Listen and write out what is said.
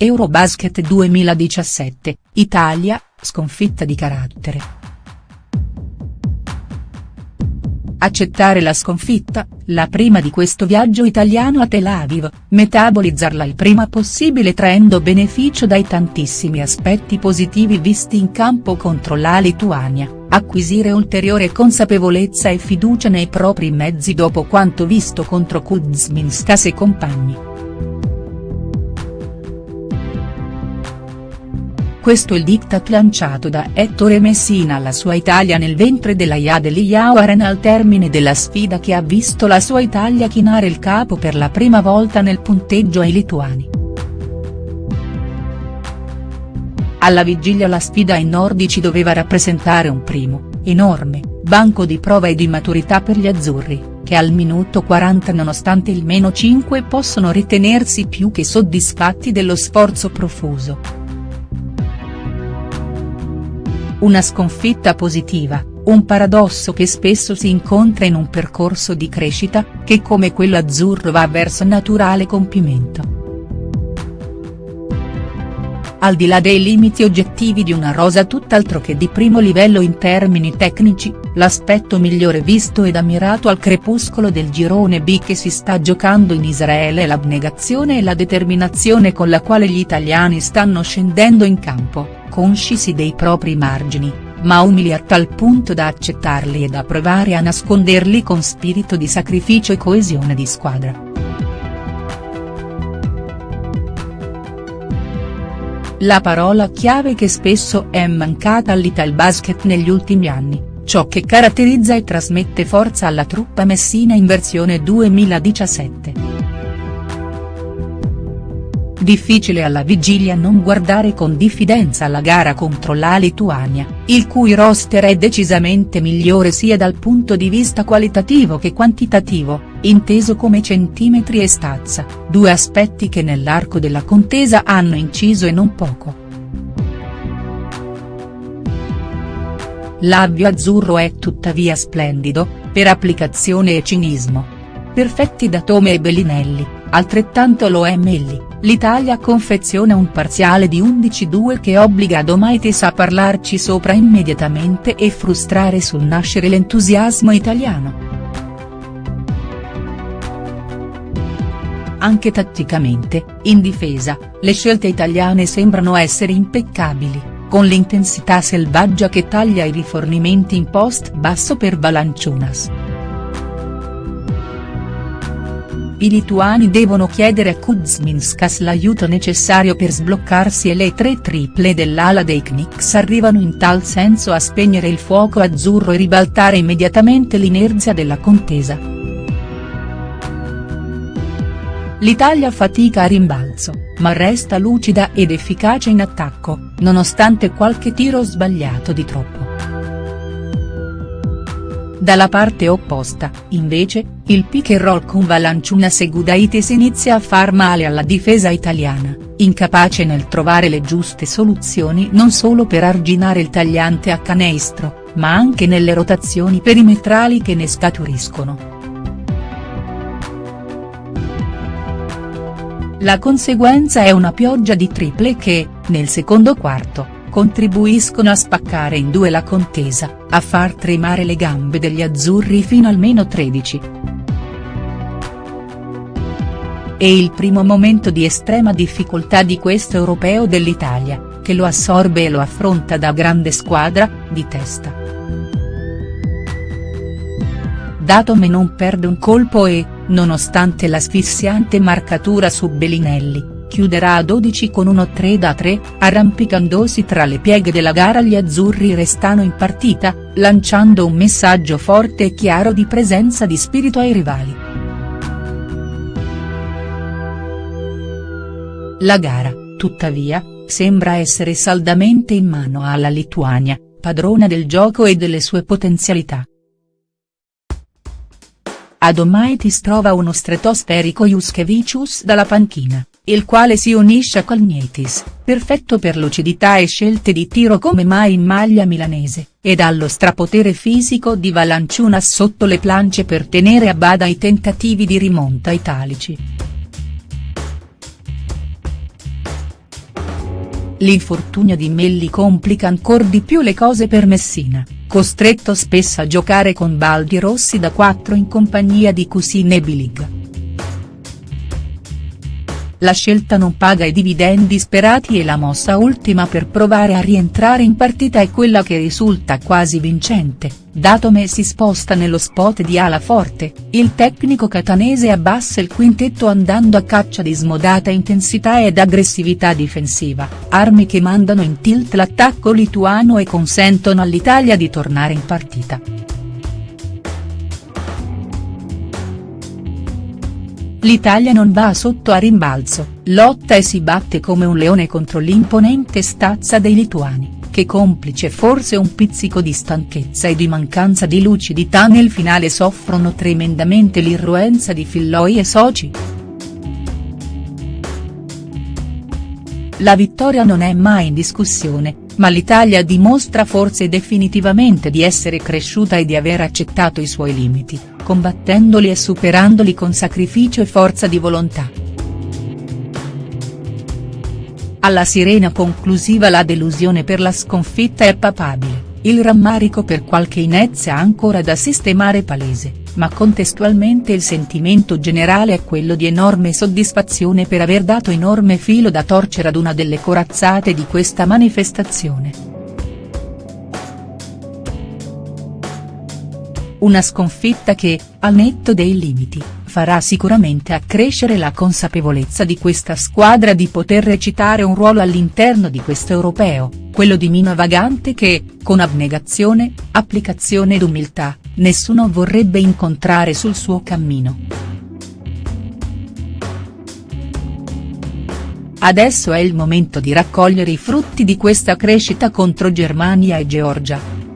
Eurobasket 2017, Italia, sconfitta di carattere. Accettare la sconfitta, la prima di questo viaggio italiano a Tel Aviv, metabolizzarla il prima possibile traendo beneficio dai tantissimi aspetti positivi visti in campo contro la Lituania, acquisire ulteriore consapevolezza e fiducia nei propri mezzi dopo quanto visto contro Kuzminskas e compagni. Questo il diktat lanciato da Ettore Messina alla sua Italia nel ventre della Yadeliya Arena al termine della sfida che ha visto la sua Italia chinare il capo per la prima volta nel punteggio ai lituani. Alla vigilia la sfida ai nordici doveva rappresentare un primo, enorme, banco di prova e di maturità per gli azzurri, che al minuto 40 nonostante il meno 5 possono ritenersi più che soddisfatti dello sforzo profuso. Una sconfitta positiva, un paradosso che spesso si incontra in un percorso di crescita, che come quello azzurro va verso naturale compimento. Al di là dei limiti oggettivi di una rosa tutt'altro che di primo livello in termini tecnici, l'aspetto migliore visto ed ammirato al crepuscolo del girone B che si sta giocando in Israele è l'abnegazione e la determinazione con la quale gli italiani stanno scendendo in campo conscisi dei propri margini, ma umili a tal punto da accettarli e da provare a nasconderli con spirito di sacrificio e coesione di squadra. La parola chiave che spesso è mancata all'Italbasket negli ultimi anni, ciò che caratterizza e trasmette forza alla truppa messina in versione 2017. Difficile alla vigilia non guardare con diffidenza la gara contro la Lituania, il cui roster è decisamente migliore sia dal punto di vista qualitativo che quantitativo, inteso come centimetri e stazza, due aspetti che nell'arco della contesa hanno inciso e non poco. L'avvio azzurro è tuttavia splendido, per applicazione e cinismo. Perfetti da Tome e Bellinelli, altrettanto lo è Melli l'Italia confeziona un parziale di 11-2 che obbliga Domaitis a parlarci sopra immediatamente e frustrare sul nascere l'entusiasmo italiano. Anche tatticamente, in difesa, le scelte italiane sembrano essere impeccabili, con l'intensità selvaggia che taglia i rifornimenti in post basso per Valanciunas. I lituani devono chiedere a Kuzminskas l'aiuto necessario per sbloccarsi e le tre triple dell'ala dei Knicks arrivano in tal senso a spegnere il fuoco azzurro e ribaltare immediatamente l'inerzia della contesa. L'Italia fatica a rimbalzo, ma resta lucida ed efficace in attacco, nonostante qualche tiro sbagliato di troppo. Dalla parte opposta, invece, il pick and roll con Valanciunas e Gudaitis inizia a far male alla difesa italiana, incapace nel trovare le giuste soluzioni non solo per arginare il tagliante a canestro, ma anche nelle rotazioni perimetrali che ne scaturiscono. La conseguenza è una pioggia di triple che, nel secondo quarto, contribuiscono a spaccare in due la contesa, a far tremare le gambe degli azzurri fino al meno 13. È il primo momento di estrema difficoltà di questo europeo dell'Italia, che lo assorbe e lo affronta da grande squadra, di testa. Datome non perde un colpo e, nonostante l'asfissiante marcatura su Bellinelli, chiuderà a 12 con 1-3 da 3, arrampicandosi tra le pieghe della gara gli azzurri restano in partita, lanciando un messaggio forte e chiaro di presenza di spirito ai rivali. La gara, tuttavia, sembra essere saldamente in mano alla Lituania, padrona del gioco e delle sue potenzialità. Adomaitis trova uno stratosferico Juskevicius dalla panchina, il quale si unisce a Kalnietis, perfetto per lucidità e scelte di tiro come mai in maglia milanese, ed allo strapotere fisico di Valanciunas sotto le plance per tenere a bada i tentativi di rimonta italici. l'infortunio di Melli complica ancor di più le cose per Messina, costretto spesso a giocare con Baldi Rossi da 4 in compagnia di Cusine e Bilig. La scelta non paga i dividendi sperati e la mossa ultima per provare a rientrare in partita è quella che risulta quasi vincente, dato me si sposta nello spot di ala forte, il tecnico catanese abbassa il quintetto andando a caccia di smodata intensità ed aggressività difensiva, armi che mandano in tilt l'attacco lituano e consentono all'Italia di tornare in partita. L'Italia non va sotto a rimbalzo, lotta e si batte come un leone contro l'imponente stazza dei lituani, che complice forse un pizzico di stanchezza e di mancanza di lucidità nel finale soffrono tremendamente l'irruenza di Filloi e soci. La vittoria non è mai in discussione, ma l'Italia dimostra forse definitivamente di essere cresciuta e di aver accettato i suoi limiti, combattendoli e superandoli con sacrificio e forza di volontà. Alla sirena conclusiva la delusione per la sconfitta è papabile, il rammarico per qualche inezia ancora da sistemare palese, ma contestualmente il sentimento generale è quello di enorme soddisfazione per aver dato enorme filo da torcere ad una delle corazzate di questa manifestazione. Una sconfitta che, al netto dei limiti, farà sicuramente accrescere la consapevolezza di questa squadra di poter recitare un ruolo all'interno di questo europeo, quello di Mina Vagante che, con abnegazione, applicazione ed umiltà, nessuno vorrebbe incontrare sul suo cammino. Adesso è il momento di raccogliere i frutti di questa crescita contro Germania e Georgia.